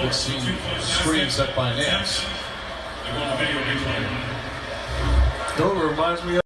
had seen screens set by Nance. Dover reminds me